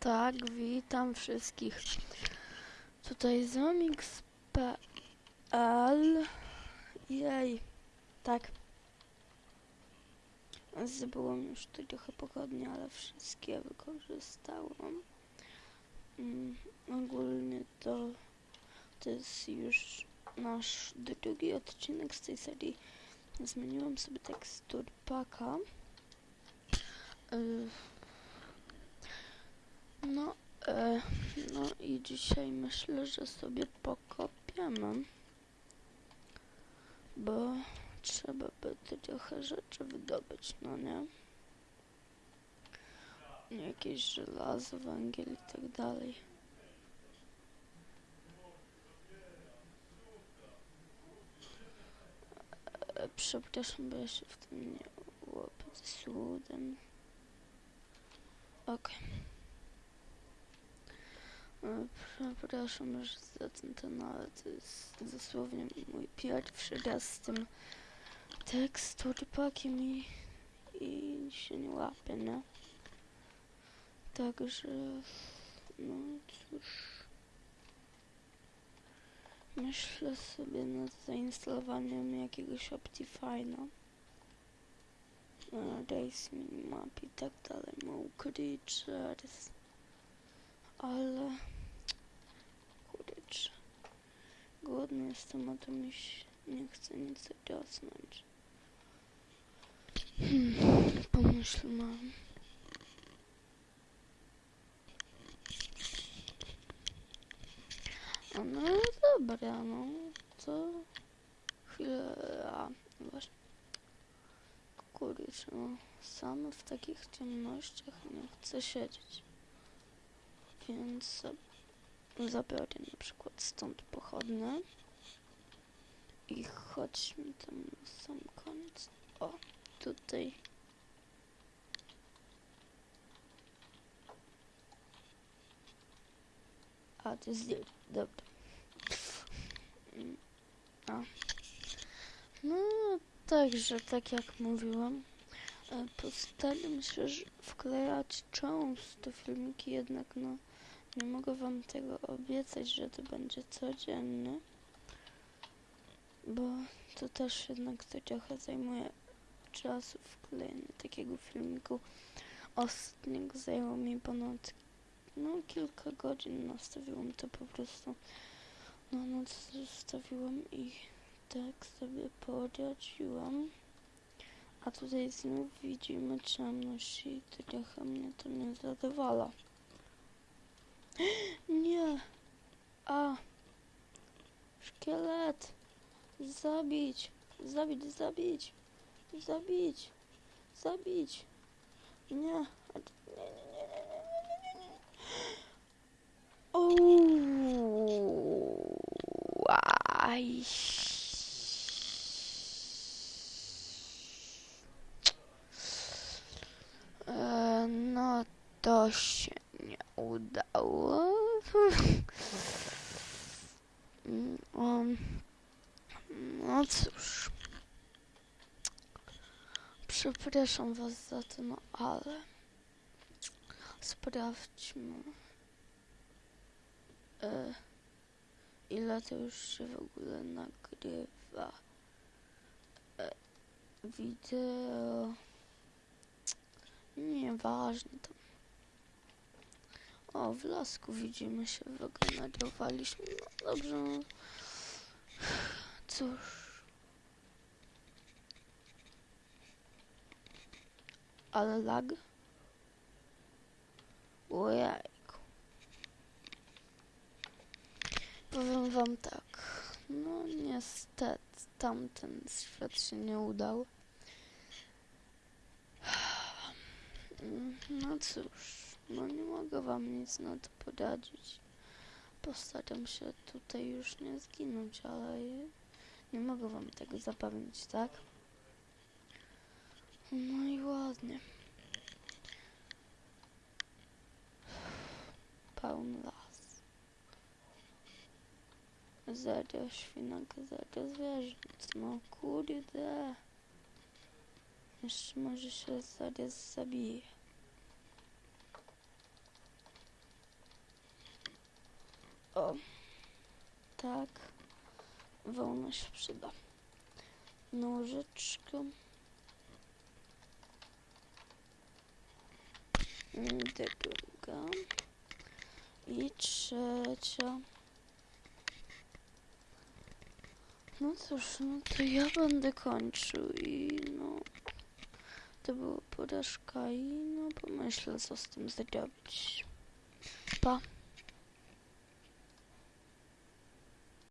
Tak, witam wszystkich. Tutaj Zomix.pl Jej, tak. Zdobyłam już trochę pochodnie, ale wszystkie wykorzystałam. Mm, ogólnie to to jest już nasz drugi odcinek z tej serii. Zmieniłam sobie tekstur paka. Y, e, no i dzisiaj myślę, że sobie pokopiemy, bo trzeba by trochę rzeczy wydobyć, no nie? Jakieś żelazo, węgiel i tak dalej. E, Przepraszam, bo ja się w tym nie łapię z. Okej. E, Przepraszam że za ten ten, ale to jest dosłownie mój pierwszy raz z tym teksturpakiem i, i się nie łapię, nie? Także, no cóż. Myślę sobie nad zainstalowaniem jakiegoś Optifine'a. e, Race Minimap i tak dalej, Mow Creatures. Ale... Kurczę. Głodny jestem, a to mi się nie chce nic rosnąć. Hmm, pomyśl mam. A no dobra, no to chwilę, a no właśnie. Kurczę, no sam w takich ciemnościach nie chcę siedzieć. Więc za- zabiorę na przykład stąd pochodne i chodźmy tam na sam koniec. O, tutaj. A, to jest. Dobra. A. No, także, tak jak mówiłam, e, postaram się wklejać często filmiki, jednak no, nie mogę wam tego obiecać, że to będzie codzienny, bo to też jednak to trochę zajmuje czasu wklejenie takiego filmiku. Ostatniego zajęło mi ponad no kilka godzin nastawiłam to po prostu na noc zostawiłam i tak sobie poradziłam. A tutaj znów widzimy ciemność i trochę mnie to nie zadowala. Nie! A! Szkielet! Zabić! Zabić, zabić! Zabić! Zabić! Nie! Aj. E, No to się udało. Um, No cóż. Przepraszam was za to, no ale sprawdźmy. E, ile to już się w ogóle nagrywa? E, wideo. Nieważne tam. O, w lasku widzimy się, wygenerowaliśmy. No dobrze. Cóż. Ale lag? Ojejku. Powiem wam tak. No niestety tamten świat się nie udał. No cóż, no nie mogę wam nic na to poradzić. Postaram się tutaj już nie zginąć, ale nie mogę wam tego zapewnić, tak? No i ładnie. Pełny las. Zero świnek, zero zwierząt. No kurde. Jeszcze może się zaraz zabije. O. Tak. Wełna się przyda. Nożyczkę. Mm, Druga. I trzecia. No cóż, no to ja będę kończył i no... To była porażka i no pomyślę co z tym zrobić. Pa.